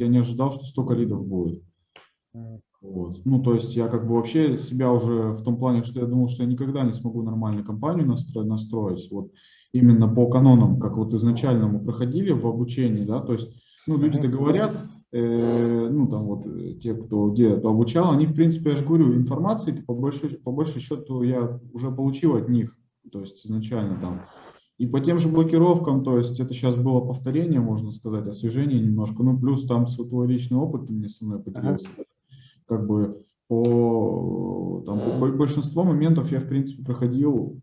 я не ожидал, что столько лидов будет. Вот. Ну, то есть я как бы вообще себя уже в том плане, что я думал, что я никогда не смогу нормальную компанию настроить, настроить вот именно по канонам, как вот изначально мы проходили в обучении, да, то есть, ну, люди-то говорят, э, ну, там вот э, те, кто где-то обучал, они, в принципе, я же говорю, информации по большей, по большей счету я уже получил от них, то есть изначально там. И по тем же блокировкам, то есть это сейчас было повторение, можно сказать, освежение немножко, ну, плюс там твой личный опыт ты мне со мной поделился. Ага как бы по там, большинство моментов я, в принципе, проходил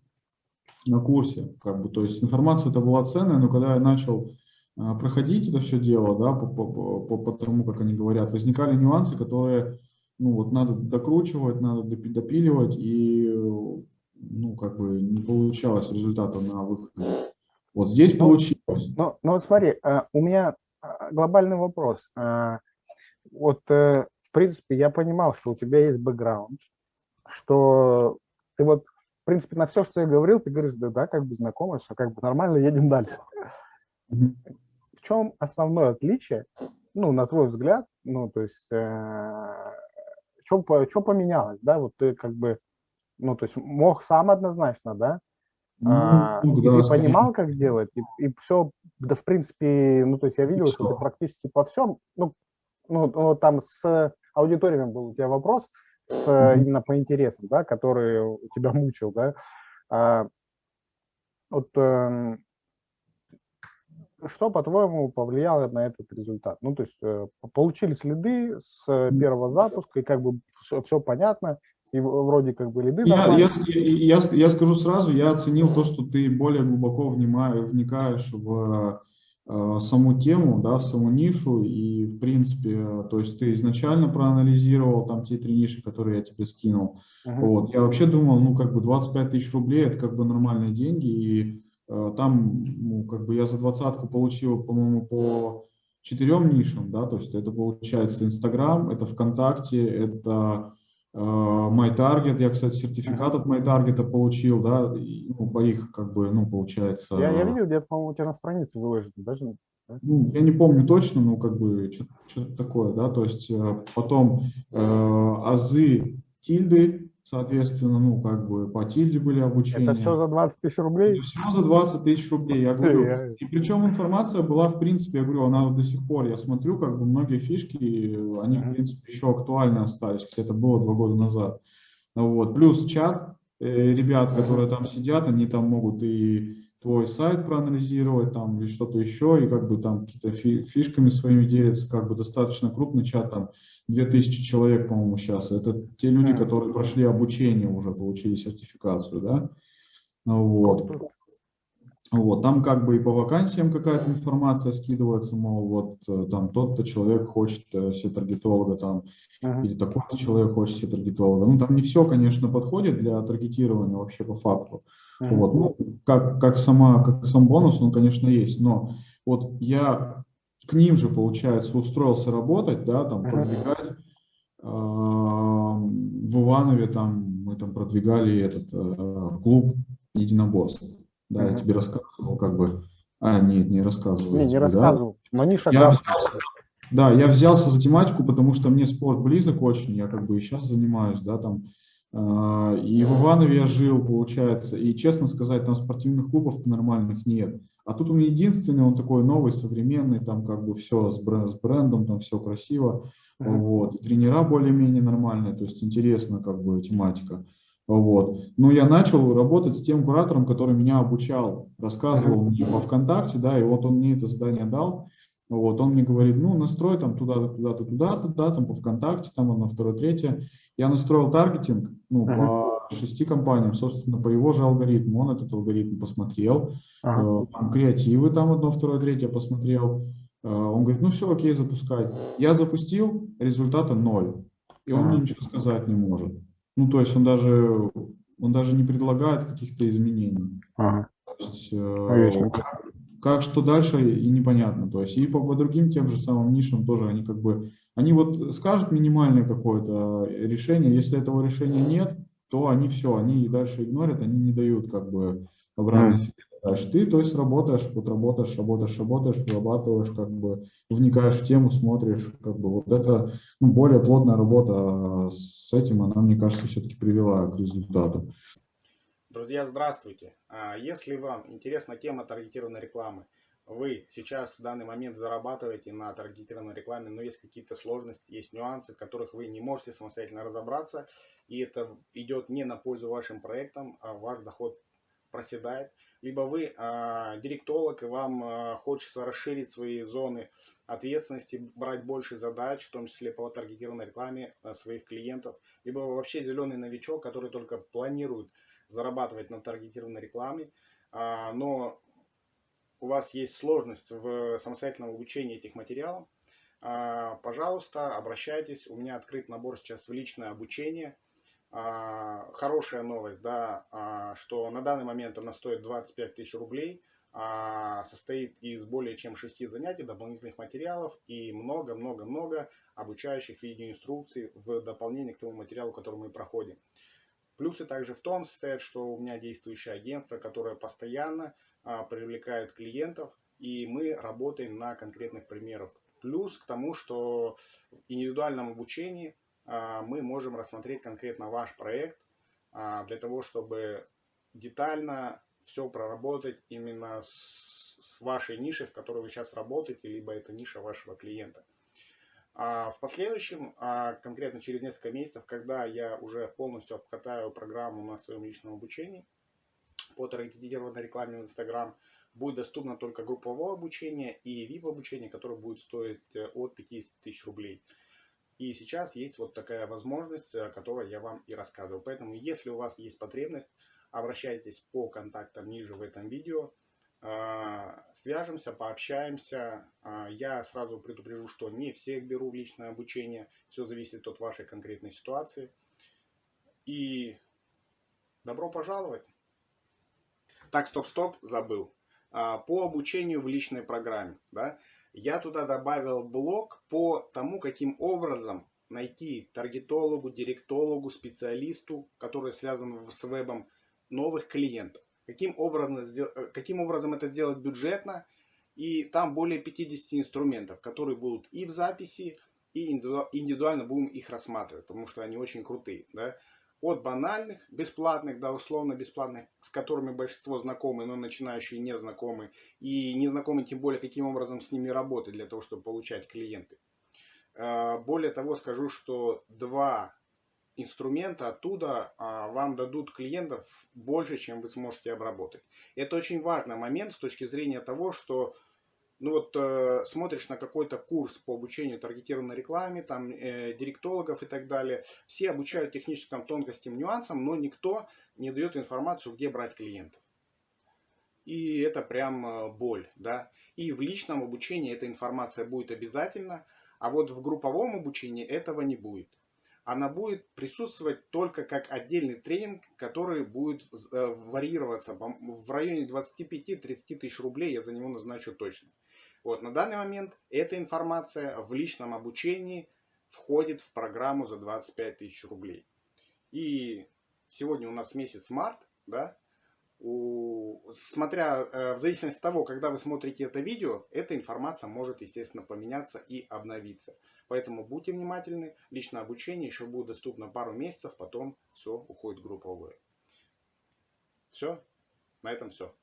на курсе, как бы, то есть информация это была ценная, но когда я начал а, проходить это все дело, да, по, по, по, по тому, как они говорят, возникали нюансы, которые, ну, вот надо докручивать, надо допиливать, и, ну, как бы не получалось результата на выходе. Вот здесь но, получилось. Ну, ну, смотри, э, у меня а, глобальный вопрос. Э, вот э, принципе, я понимал, что у тебя есть бэкграунд, что ты вот, в принципе, на все, что я говорил, ты говоришь, да, да, как бы знакомы, что как бы нормально, едем дальше. В чем основное отличие, ну, на твой взгляд, ну, то есть, э, что поменялось, да, вот ты как бы, ну, то есть мог сам однозначно, да, ну, а, ну, да, и понимал, как делать, и, и все, да, в принципе, ну, то есть я видел, что ты практически по всем, ну, ну, ну там с аудиториями был у тебя вопрос, с, mm -hmm. именно по интересам, да, который тебя мучил, да. А, вот э, что, по-твоему, повлияло на этот результат? Ну, то есть э, получили следы с первого запуска, и как бы все, все понятно, и вроде как бы лиды я, я, я, я скажу сразу, я оценил то, что ты более глубоко вникаешь в Э, саму тему, да, в саму нишу, и в принципе, то есть ты изначально проанализировал там те три ниши, которые я тебе скинул. -huh. Вот. Я вообще думал, ну, как бы 25 тысяч рублей, это как бы нормальные деньги, и э, там, ну, как бы я за двадцатку получил, по-моему, по четырем нишам, да, то есть это получается Инстаграм, это ВКонтакте, это MyTarget, я, кстати, сертификат от MyTarget получил, да, и, ну, по их, как бы, ну, получается... Я, я видел, где-то, по-моему, у тебя на странице выложено, даже... Ну, я не помню точно, но как бы что-то такое, да, то есть э, потом э, азы тильды, Соответственно, ну, как бы по тильде были обучения. Это все за 20 тысяч рублей? Это все за 20 тысяч рублей, я говорю. И причем информация была, в принципе, я говорю, она до сих пор, я смотрю, как бы многие фишки, они, в принципе, еще актуальны остались, хотя это было два года назад. Вот. Плюс чат, э, ребят, которые там сидят, они там могут и твой сайт проанализировать там или что-то еще, и как бы там какие-то фишками своими делятся, как бы достаточно крупный чат, там 2000 человек, по-моему, сейчас. Это те люди, которые прошли обучение уже, получили сертификацию, да. Вот. Вот, там как бы и по вакансиям какая-то информация скидывается, мол, вот э, там тот-то человек хочет э, себе таргетолога там, -huh. или такой-то человек хочет себе таргетолога. Ну, там не все, конечно, подходит для таргетирования вообще по факту. -huh. Вот, ну, как, как, сама, как сам бонус, он, конечно, есть, но вот я к ним же, получается, устроился работать, да, там, продвигать. Э, в Иванове там мы там продвигали этот э, клуб единоборств. Да, -huh. я тебе рассказывал, как бы. А, нет, не рассказывал. Не, не рассказывал. Да? Но Миша я взялся, да, я взялся за тематику, потому что мне спорт близок очень, я как бы и сейчас занимаюсь, да, там. Э, и в Иванове я жил, получается, и, честно сказать, там спортивных клубов нормальных нет. А тут он единственный, он такой новый, современный, там как бы все с, бренд, с брендом, там все красиво. -hmm. Вот. И тренера более-менее нормальные, то есть интересно как бы тематика. Вот. Но я начал работать с тем куратором, который меня обучал, рассказывал мне во ВКонтакте, да, и вот он мне это задание дал. Вот, он мне говорит, ну, настрой там туда-то, туда-то, туда-то, да, там по ВКонтакте, там одно, второе, третье. Я настроил таргетинг, ну, -huh. по шести компаниям, собственно, по его же алгоритму. Он этот алгоритм посмотрел, uh -huh. там, креативы там одно, второе, третье посмотрел. Э, он говорит, ну, все, окей, запускай. Я запустил, результата ноль. И он -huh. мне ничего сказать не может. Ну, то есть он даже, он даже не предлагает каких-то изменений. -huh. То есть, э, как что дальше и непонятно. То есть и по, по другим тем же самым нишам тоже они как бы, они вот скажут минимальное какое-то решение, если этого решения нет, то они все, они и дальше игнорят, они не дают как бы обратной связи. Ты, то есть, работаешь, вот работаешь, работаешь, работаешь, прорабатываешь, как бы вникаешь в тему, смотришь, как бы вот это ну, более плотная работа а с этим, она, мне кажется, все-таки привела к результату. Друзья, здравствуйте! А если вам интересна тема таргетированной рекламы, вы сейчас в данный момент зарабатываете на таргетированной рекламе, но есть какие-то сложности, есть нюансы, в которых вы не можете самостоятельно разобраться, и это идет не на пользу вашим проектам, а ваш доход проседает, либо вы а, директолог, и вам а, хочется расширить свои зоны ответственности, брать больше задач, в том числе по таргетированной рекламе а, своих клиентов, либо вы вообще зеленый новичок, который только планирует зарабатывать на таргетированной рекламе, а, но у вас есть сложность в самостоятельном обучении этих материалов, а, пожалуйста, обращайтесь. У меня открыт набор сейчас в личное обучение – хорошая новость, да, а, что на данный момент она стоит 25 тысяч рублей, а, состоит из более чем 6 занятий, дополнительных материалов и много-много-много обучающих видеоинструкций в дополнение к тому материалу, который мы проходим. Плюсы также в том состоят, что у меня действующее агентство, которое постоянно привлекает клиентов, и мы работаем на конкретных примерах. Плюс к тому, что в индивидуальном обучении а, мы можем рассмотреть конкретно ваш проект а, для того, чтобы детально все проработать именно с вашей нишей, в которой вы сейчас работаете, либо это ниша вашего клиента. А в последующем, конкретно через несколько месяцев, когда я уже полностью обкатаю программу на своем личном обучении по таргетированной рекламе в Instagram, будет доступно только групповое обучение и VIP обучение, которое будет стоить э, от 50 тысяч рублей. И сейчас есть вот такая возможность, о которой я вам и рассказываю. Поэтому, если у вас есть потребность, обращайтесь по контактам ниже в этом видео. А, свяжемся, пообщаемся. А, я сразу предупрежу, что не всех беру в личное обучение. Все зависит от вашей конкретной ситуации. И добро пожаловать. Так, стоп-стоп, забыл. А, по обучению в личной программе. Да? Я туда добавил блок по тому, каким образом найти таргетологу, директологу, специалисту, который связан с вебом, новых клиентов. Каким образом, э, каким образом это сделать бюджетно. И там более 50 инструментов, которые будут и в записи, и индивидуально будем их рассматривать, потому что они очень крутые. Да? От банальных, бесплатных до условно-бесплатных, с которыми большинство знакомы, но начинающие не знакомы. И не знакомы тем более, каким образом с ними работать для того, чтобы получать клиенты. А, более того, скажу, что два инструмента оттуда а, вам дадут клиентов больше, чем вы сможете обработать. Это очень важный момент с точки зрения того, что ну вот э, смотришь на какой-то курс по обучению таргетированной рекламе, там э, директологов и так далее, все обучают техническим тонкостям, нюансам, но никто не дает информацию, где брать клиентов. И это прям э, боль, да. И в личном обучении эта информация будет обязательно, а вот в групповом обучении этого не будет. Она будет присутствовать только как отдельный тренинг, который будет э, варьироваться в районе 25-30 тысяч рублей, я за него назначу точно. Вот, на данный момент эта информация в личном обучении входит в программу за 25 тысяч рублей. И сегодня у нас месяц март, да, у, смотря э, в зависимости от того, когда вы смотрите это видео, эта информация может, естественно, поменяться и обновиться. Поэтому будьте внимательны, личное обучение еще будет доступно пару месяцев, потом все уходит групповое. Все, на этом все.